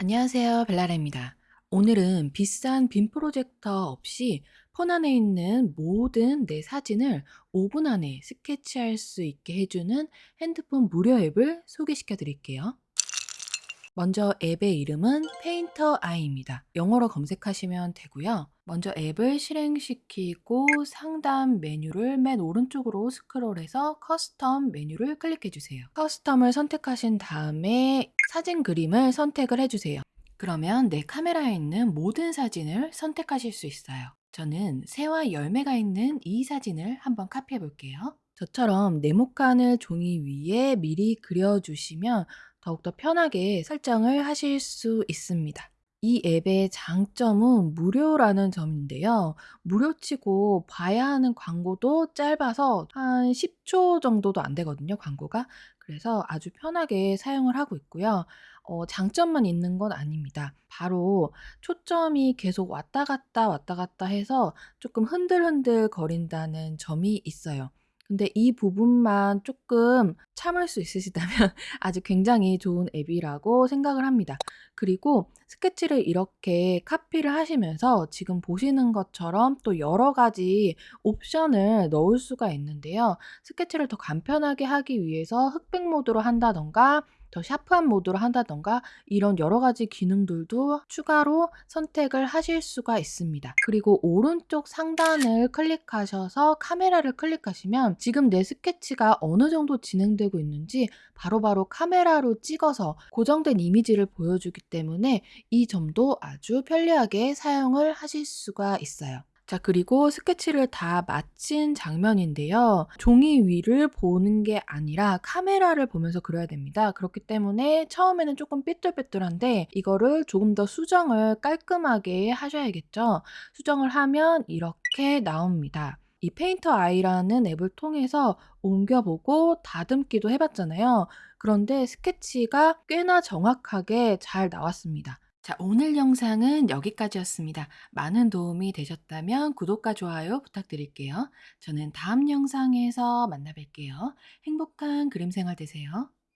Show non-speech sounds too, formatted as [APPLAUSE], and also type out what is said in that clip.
안녕하세요. 벨라라입니다. 오늘은 비싼 빔 프로젝터 없이 폰 안에 있는 모든 내 사진을 5분 안에 스케치할 수 있게 해주는 핸드폰 무료 앱을 소개시켜 드릴게요. 먼저 앱의 이름은 Painter Eye입니다. 영어로 검색하시면 되고요. 먼저 앱을 실행시키고 상단 메뉴를 맨 오른쪽으로 스크롤해서 custom 메뉴를 클릭해 주세요. custom을 선택하신 다음에 사진 그림을 선택을 해주세요. 그러면 내 카메라에 있는 모든 사진을 선택하실 수 있어요. 저는 새와 열매가 있는 이 사진을 한번 카피해 볼게요. 저처럼 네모칸을 종이 위에 미리 그려주시면 더욱더 편하게 설정을 하실 수 있습니다. 이 앱의 장점은 무료라는 점인데요. 무료치고 봐야 하는 광고도 짧아서 한 10초 정도도 안 되거든요, 광고가. 그래서 아주 편하게 사용을 하고 있고요. 어, 장점만 있는 건 아닙니다. 바로 초점이 계속 왔다 갔다 왔다 갔다 해서 조금 흔들흔들 거린다는 점이 있어요. 근데 이 부분만 조금 참을 수 있으시다면 [LAUGHS] 아주 굉장히 좋은 앱이라고 생각을 합니다. 그리고 스케치를 이렇게 카피를 하시면서 지금 보시는 것처럼 또 여러 가지 옵션을 넣을 수가 있는데요. 스케치를 더 간편하게 하기 위해서 흑백 모드로 한다던가 더 샤프한 모드로 한다던가 이런 여러 가지 기능들도 추가로 선택을 하실 수가 있습니다. 그리고 오른쪽 상단을 클릭하셔서 카메라를 클릭하시면 지금 내 스케치가 어느 정도 진행되고 있는지 바로바로 바로 카메라로 찍어서 고정된 이미지를 보여주기 때문에 이 점도 아주 편리하게 사용을 하실 수가 있어요. 자, 그리고 스케치를 다 마친 장면인데요. 종이 위를 보는 게 아니라 카메라를 보면서 그려야 됩니다. 그렇기 때문에 처음에는 조금 삐뚤빼뚤한데 이거를 조금 더 수정을 깔끔하게 하셔야겠죠. 수정을 하면 이렇게 나옵니다. 이 페인터 아이라는 앱을 통해서 옮겨보고 다듬기도 해봤잖아요. 그런데 스케치가 꽤나 정확하게 잘 나왔습니다. 자, 오늘 영상은 여기까지였습니다. 많은 도움이 되셨다면 구독과 좋아요 부탁드릴게요. 저는 다음 영상에서 만나 뵐게요. 행복한 그림 생활 되세요.